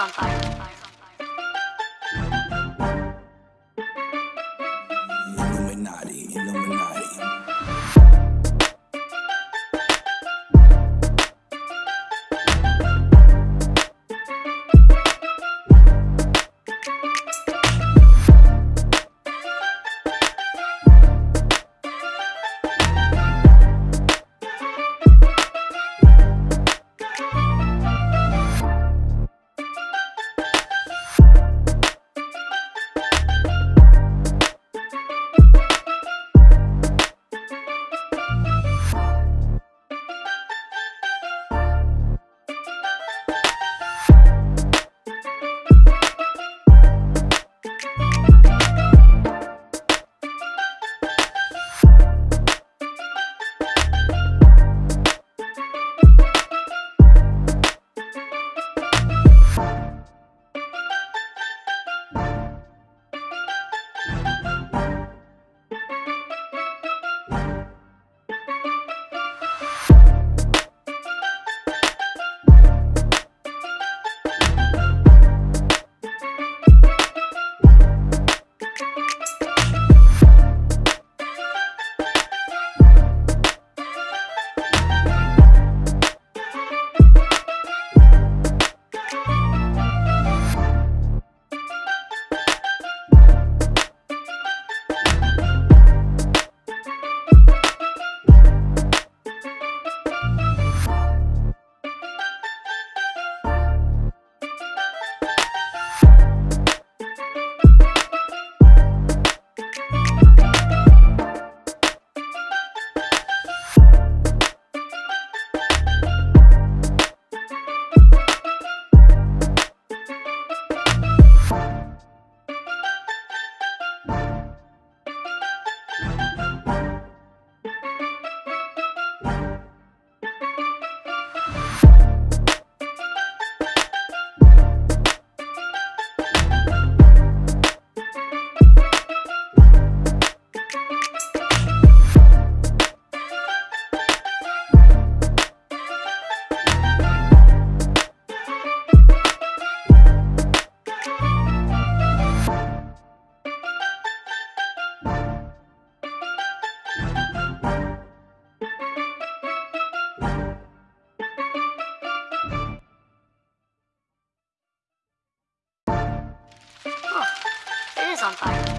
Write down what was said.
好好办法。